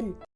dân.